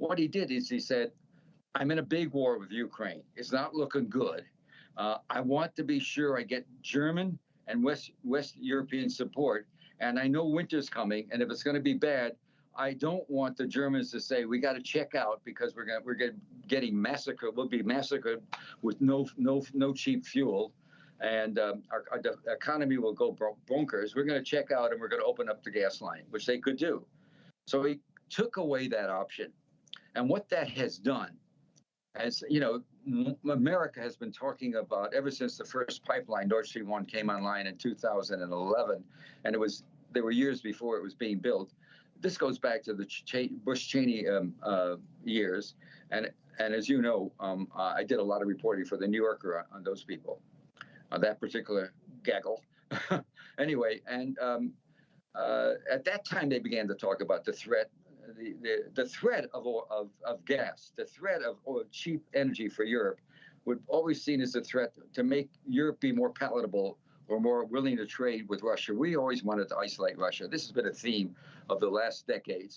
what he did is he said, I'm in a big war with Ukraine. It's not looking good. Uh, I want to be sure I get German and West West European support. And I know winter's coming, and if it's going to be bad, I don't want the Germans to say we got to check out because we're going we're getting getting massacred. We'll be massacred with no no no cheap fuel, and um, our, our economy will go bonkers. We're going to check out and we're going to open up the gas line, which they could do. So he took away that option, and what that has done as you know, America has been talking about ever since the first pipeline, Nord Stream 1, came online in 2011, and it was there were years before it was being built. This goes back to the Ch- Bush Cheney um, uh, years, and and as you know, um, uh, I did a lot of reporting for the New Yorker on, on those people, uh, that particular gaggle. anyway, and um, uh, at that time they began to talk about the threat the, the, threat of, of, of gas, the threat of oil, cheap energy for Europe, would always seen as a threat to make Europe be more palatable or more willing to trade with Russia. We always wanted to isolate Russia. This has been a theme of the last decades.